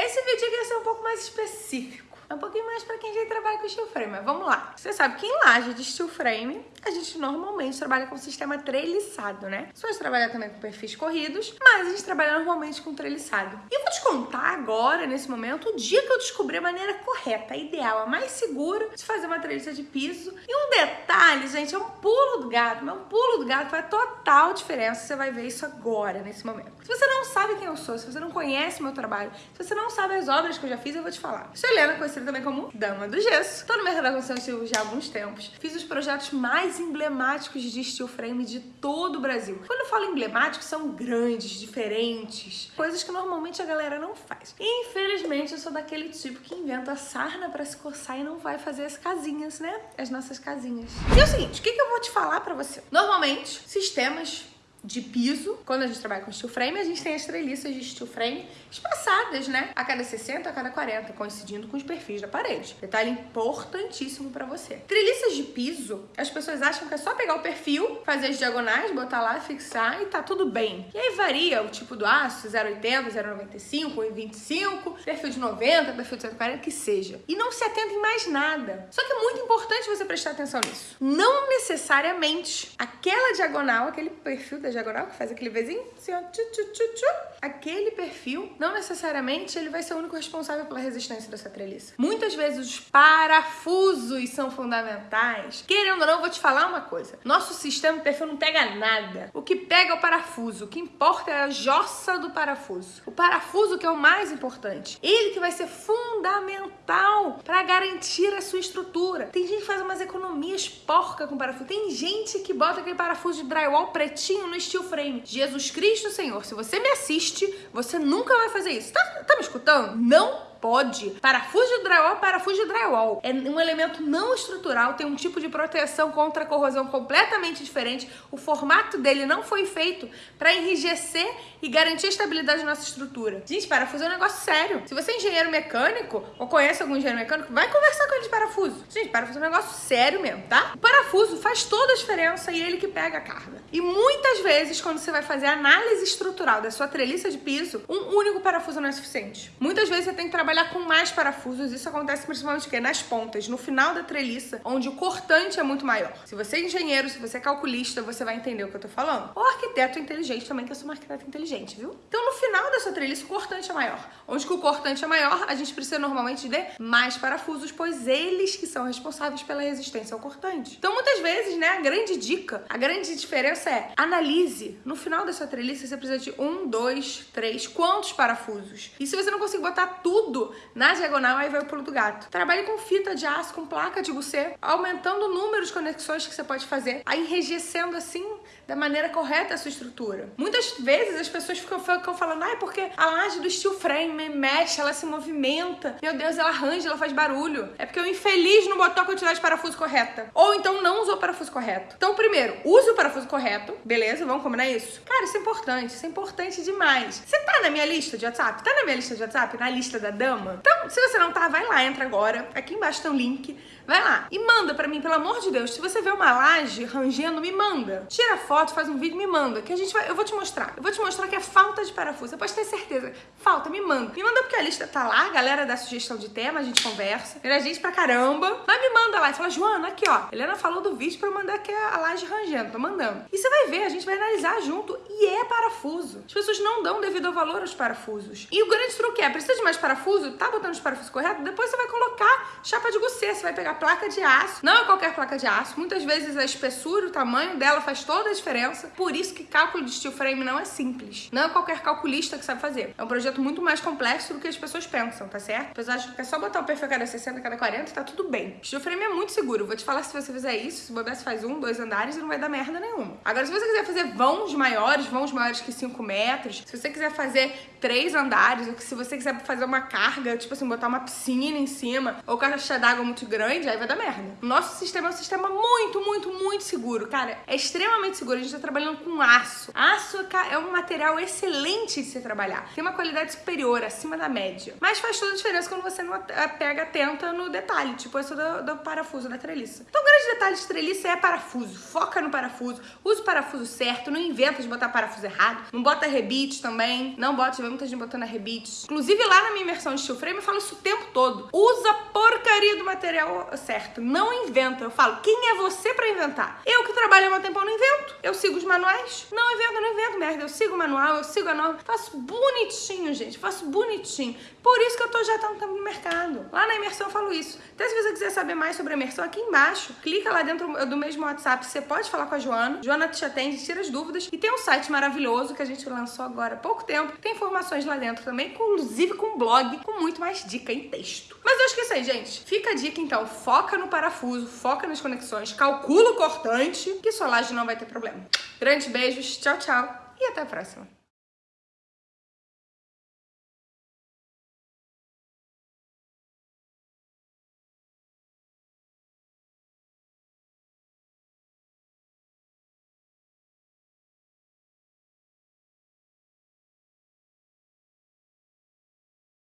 Esse vídeo aqui vai ser um pouco mais específico. É um pouquinho mais pra quem já trabalha com steel frame, mas vamos lá. Você sabe que em laje de steel frame, a gente normalmente trabalha com sistema treliçado, né? Você pode trabalhar também com perfis corridos, mas a gente trabalha normalmente com treliçado. E eu vou te contar agora, nesse momento, o dia que eu descobri a maneira correta, a ideal, a mais segura de fazer uma treliça de piso. E um detalhe, gente, é um pulo do gato, mas um pulo do gato faz total diferença. Você vai ver isso agora, nesse momento. Se você não sabe quem eu sou, se você não conhece meu trabalho, se você não sabe as obras que eu já fiz, eu vou te falar. Sou Helena, conhecida conhecida também como Dama do Gesso. Tô no mercado da construção já há alguns tempos. Fiz os projetos mais emblemáticos de steel frame de todo o Brasil. Quando eu falo emblemáticos, são grandes, diferentes, coisas que normalmente a galera não faz. E, infelizmente, eu sou daquele tipo que inventa sarna para se coçar e não vai fazer as casinhas, né? As nossas casinhas. E é o seguinte, o que, que eu vou te falar para você? Normalmente, sistemas de piso. Quando a gente trabalha com steel frame, a gente tem as treliças de steel frame espaçadas, né? A cada 60, a cada 40, coincidindo com os perfis da parede. Detalhe importantíssimo para você. Treliças de piso, as pessoas acham que é só pegar o perfil, fazer as diagonais, botar lá, fixar e tá tudo bem. E aí varia o tipo do aço, 0,80, 0,95, 1,25, perfil de 90, perfil de 140, que seja. E não se atenta em mais nada. Só que é muito importante você prestar atenção nisso. Não necessariamente aquela diagonal, aquele perfil da diagonal, que faz aquele vizinho, assim, ó, tchu, tchu, tchu, tchu. Aquele perfil, não necessariamente ele vai ser o único responsável pela resistência dessa treliça. Muitas vezes os parafusos são fundamentais. Querendo ou não, vou te falar uma coisa. Nosso sistema perfil não pega nada. O que pega é o parafuso. O que importa é a jossa do parafuso. O parafuso que é o mais importante. Ele que vai ser fundamental para garantir a sua estrutura. Tem gente que faz umas economias porca com parafuso. Tem gente que bota aquele parafuso de drywall pretinho no steel frame. Jesus Cristo, Senhor, se você me assiste, você nunca vai fazer isso. Tá, tá me escutando? Não pode. Parafuso de drywall, parafuso de drywall. É um elemento não estrutural, tem um tipo de proteção contra corrosão completamente diferente. O formato dele não foi feito para enrijecer e garantir a estabilidade da nossa estrutura. Gente, parafuso é um negócio sério. Se você é engenheiro mecânico ou conhece algum engenheiro mecânico, vai conversar com ele de parafuso. Gente, parafuso é um negócio sério mesmo, tá? O parafuso faz toda a diferença e ele que pega a carga. E muitas vezes, quando você vai fazer análise estrutural da sua treliça de piso, um único parafuso não é suficiente. Muitas vezes você tem que trabalhar trabalhar com mais parafusos. Isso acontece principalmente que nas pontas, no final da treliça, onde o cortante é muito maior. Se você é engenheiro, se você é calculista, você vai entender o que eu tô falando. Ou arquiteto inteligente também, que eu sou uma arquiteta inteligente, viu? Então, no final da sua treliça, o cortante é maior. Onde que o cortante é maior, a gente precisa normalmente de mais parafusos, pois eles que são responsáveis pela resistência ao cortante. Então, muitas vezes, né, a grande dica, a grande diferença é analise. No final da sua treliça, você precisa de um, dois, três, quantos parafusos? E se você não conseguir botar tudo tudo na diagonal, aí vai o pulo do gato. Trabalhe com fita de aço, com placa de bucê, aumentando o número de conexões que você pode fazer, aí enrijecendo assim da maneira correta a sua estrutura. Muitas vezes as pessoas ficam, ficam falando, ah, é porque a laje do steel frame mexe, ela se movimenta, meu Deus, ela arranja, ela faz barulho. É porque o infeliz não botou a quantidade de parafuso correta. Ou então não usou o parafuso correto. Então, primeiro, use o parafuso correto, beleza? Vamos combinar isso? Cara, isso é importante, isso é importante demais. Você tá na minha lista de WhatsApp? Tá na minha lista de WhatsApp? Na lista da dama? Então, se você não tá, vai lá, entra agora. Aqui embaixo tem um link. Vai lá e manda pra mim, pelo amor de Deus. Se você vê uma laje rangendo, me manda. Tira foto, faz um vídeo, me manda. Que a gente vai. Eu vou te mostrar. Eu vou te mostrar que é falta de parafuso. Você pode ter certeza. Falta, me manda. Me manda porque a lista tá lá, a galera dá sugestão de tema, a gente conversa. Era gente pra caramba. Mas me manda lá e fala, Joana, aqui ó. Helena falou do vídeo pra eu mandar aqui a laje rangendo. Tô mandando. E você vai ver, a gente vai analisar junto. E é parafuso. As pessoas não dão devido valor aos parafusos. E o grande truque é: precisa de mais parafuso? Tá botando os parafusos corretos? Depois você vai colocar chapa de gucê. Você vai pegar placa de aço. Não é qualquer placa de aço. Muitas vezes a espessura, o tamanho dela faz toda a diferença. Por isso que cálculo de steel frame não é simples. Não é qualquer calculista que sabe fazer. É um projeto muito mais complexo do que as pessoas pensam, tá certo? Pessoas acham que é só botar o perfil a cada 60, a cada 40 tá tudo bem. Steel frame é muito seguro. Vou te falar se você fizer isso, se você faz um, dois andares não vai dar merda nenhuma. Agora, se você quiser fazer vãos maiores, vãos maiores que 5 metros, se você quiser fazer três andares, ou que se você quiser fazer uma carga, tipo assim, botar uma piscina em cima, ou caixa d'água muito grande, aí vai dar merda. Nosso sistema é um sistema muito, muito, muito seguro. Cara, é extremamente seguro. A gente tá trabalhando com aço. Aço é um material excelente de se trabalhar. Tem uma qualidade superior, acima da média. Mas faz toda a diferença quando você não pega atenta no detalhe, tipo esse do, do parafuso da treliça. Então, o grande detalhe de treliça é parafuso. Foca no parafuso, usa o parafuso certo, não inventa de botar parafuso errado, não bota rebite também, não bota, tiver muita gente botando rebite. Inclusive, lá na minha imersão de steel frame, eu falo isso o tempo todo. Usa porcaria do material certo, não inventa. Eu falo, quem é você pra inventar? Eu que trabalho há um tempo, eu não invento. Eu sigo os manuais. Não invento, não invento merda. Eu sigo o manual, eu sigo a norma. Faço bonitinho, gente. Faço bonitinho. Por isso que eu tô já tanto tempo no mercado. Lá na imersão eu falo isso. Até se você quiser saber mais sobre a imersão, aqui embaixo, clica lá dentro do mesmo WhatsApp. Você pode falar com a Joana. Joana te atende, tira as dúvidas. E tem um site maravilhoso que a gente lançou agora há pouco tempo. Tem informações lá dentro também, inclusive com um blog, com muito mais dica em texto. Mas eu esqueci gente. Fica a dica então. Foca no parafuso, foca nas conexões, calcula o cortante, que sua laje não vai ter problema. Grandes beijos, tchau, tchau e até a próxima.